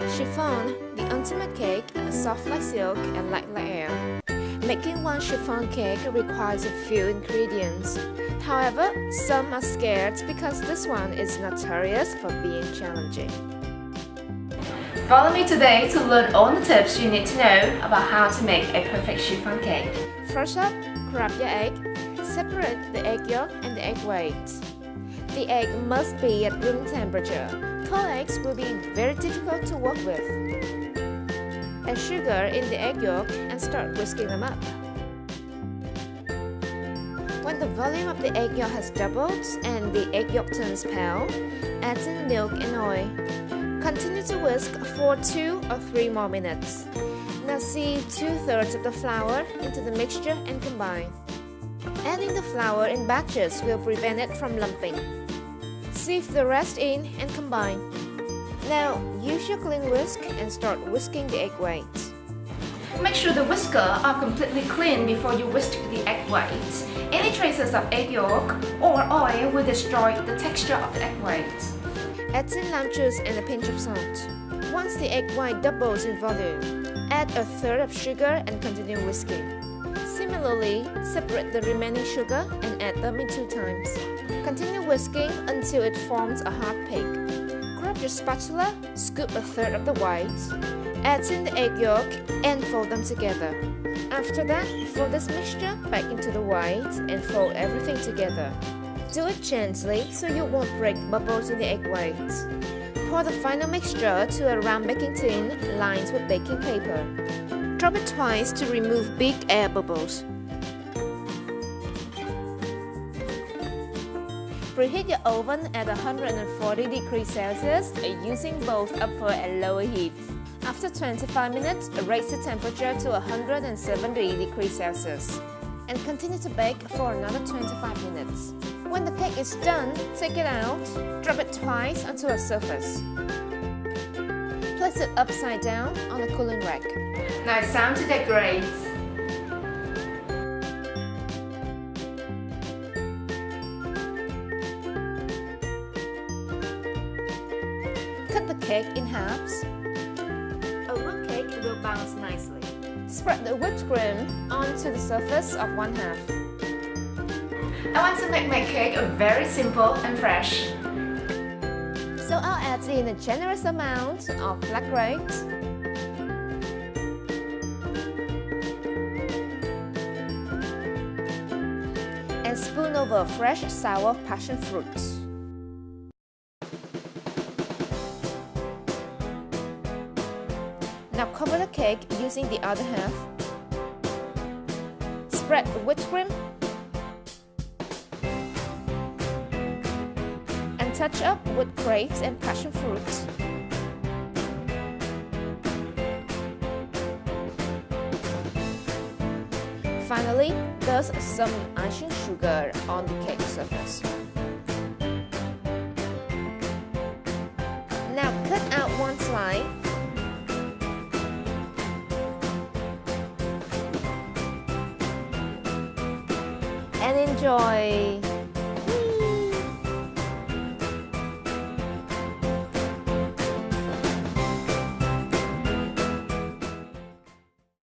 Chiffon, the ultimate cake, soft like silk and light like air. Making one chiffon cake requires a few ingredients. However, some are scared because this one is notorious for being challenging. Follow me today to learn all the tips you need to know about how to make a perfect chiffon cake. First up, grab your egg. Separate the egg yolk and the egg white. The egg must be at room temperature. Cold eggs will be very difficult to work with. Add sugar in the egg yolk and start whisking them up. When the volume of the egg yolk has doubled and the egg yolk turns pale, add in milk and oil. Continue to whisk for 2 or 3 more minutes. Now sieve 2 thirds of the flour into the mixture and combine. Adding the flour in batches will prevent it from lumping. Sieve the rest in and combine. Now use your clean whisk and start whisking the egg whites. Make sure the whisker are completely clean before you whisk the egg whites. Any traces of egg yolk or oil will destroy the texture of the egg whites. Add in lime juice and a pinch of salt. Once the egg white doubles in volume, add a third of sugar and continue whisking. Similarly, separate the remaining sugar and add them in two times. Continue whisking until it forms a hard cake. Grab your spatula, scoop a third of the whites, add in the egg yolk and fold them together. After that, fold this mixture back into the whites and fold everything together. Do it gently so you won't break bubbles in the egg whites. Pour the final mixture to a round baking tin lined with baking paper. Drop it twice to remove big air bubbles. Preheat your oven at 140 degrees Celsius using both upper and lower heat. After 25 minutes, raise the temperature to 170 degrees Celsius and continue to bake for another 25 minutes. When the cake is done, take it out, drop it twice onto a surface. Place it upside down on a cooling rack. Now it's time to decorate. Cut the cake in halves. A root cake will bounce nicely. Spread the whipped cream onto the surface of one half. I want to make my cake very simple and fresh. So I'll add in a generous amount of black grapes, and spoon over fresh sour passion fruit. Now cover the cake using the other half. Spread whipped cream and touch up with grapes and passion fruit. Finally, dust some icing sugar on the cake surface. Now cut out one slice and enjoy!